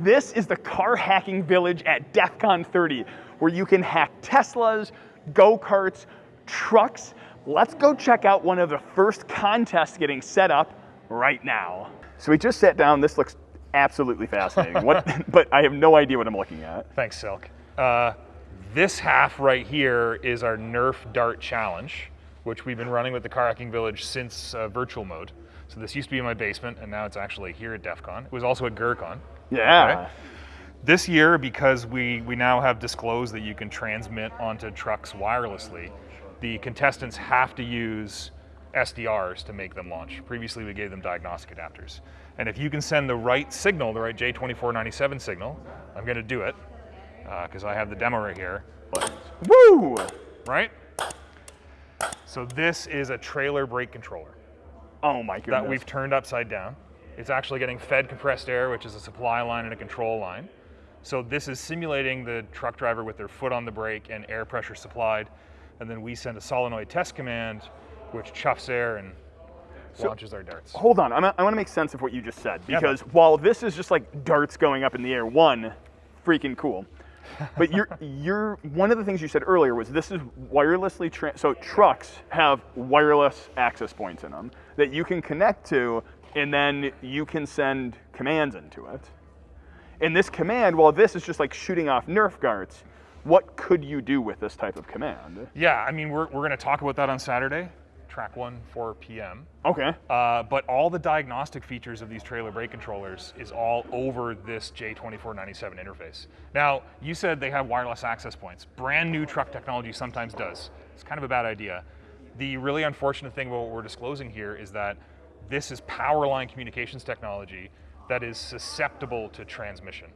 This is the car hacking village at DEF CON 30, where you can hack Teslas, go-karts, trucks. Let's go check out one of the first contests getting set up right now. So we just sat down. This looks absolutely fascinating. what, but I have no idea what I'm looking at. Thanks, Silk. Uh, this half right here is our Nerf Dart Challenge, which we've been running with the Car Hacking Village since uh, virtual mode. So this used to be in my basement, and now it's actually here at DEF CON. It was also at GrrCon. Yeah. Okay? This year, because we, we now have disclosed that you can transmit onto trucks wirelessly, the contestants have to use SDRs to make them launch. Previously, we gave them diagnostic adapters. And if you can send the right signal, the right J2497 signal, I'm gonna do it, because uh, I have the demo right here. Woo! Right? So this is a trailer brake controller. Oh my goodness. That we've turned upside down. It's actually getting fed compressed air, which is a supply line and a control line. So this is simulating the truck driver with their foot on the brake and air pressure supplied. And then we send a solenoid test command, which chuffs air and so, launches our darts. Hold on, I'm, i want to make sense of what you just said because yeah, while this is just like darts going up in the air, one, freaking cool. But you're, you're, one of the things you said earlier was this is wirelessly, so trucks have wireless access points in them that you can connect to and then you can send commands into it. In this command, while this is just like shooting off Nerf darts, what could you do with this type of command? Yeah, I mean, we're, we're going to talk about that on Saturday, track one, 4 p.m. Okay. Uh, but all the diagnostic features of these trailer brake controllers is all over this J2497 interface. Now, you said they have wireless access points. Brand new truck technology sometimes does. It's kind of a bad idea. The really unfortunate thing about what we're disclosing here is that this is power line communications technology that is susceptible to transmission.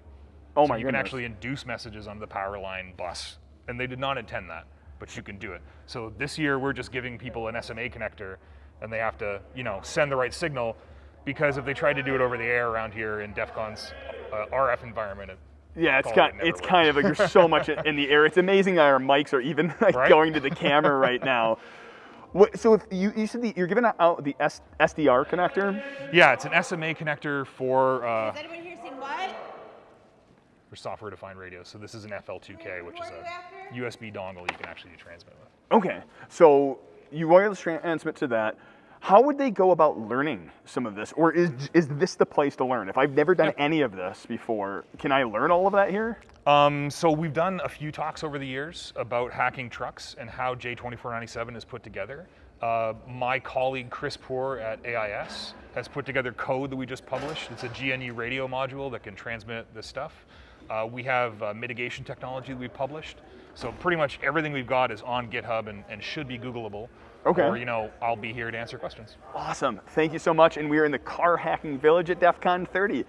Oh so my you goodness. can actually induce messages on the power line bus, and they did not intend that, but you can do it. So this year we're just giving people an SMA connector, and they have to, you know, send the right signal, because if they tried to do it over the air around here in DEF CON's uh, RF environment, it yeah, it's kind, it's kind of like there's so much in the air. It's amazing that our mics are even like right? going to the camera right now. What, so if you, you said the, you're giving out the S, SDR connector? Yeah, it's an SMA connector for. Uh, Has anyone here seen what? For software defined radio. So this is an FL2K, which is a USB dongle you can actually transmit with. Okay, so you wireless transmit to that. How would they go about learning some of this? Or is, is this the place to learn? If I've never done any of this before, can I learn all of that here? Um, so we've done a few talks over the years about hacking trucks and how J2497 is put together. Uh, my colleague Chris Poore at AIS has put together code that we just published. It's a GNU radio module that can transmit this stuff. Uh, we have uh, mitigation technology that we've published. So pretty much everything we've got is on GitHub and, and should be Googleable. Okay. Or, you know, I'll be here to answer questions. Awesome. Thank you so much. And we are in the car hacking village at DEF CON 30.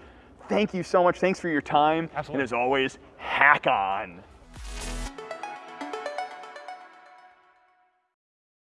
Thank you so much. Thanks for your time. Absolutely. And as always, hack on.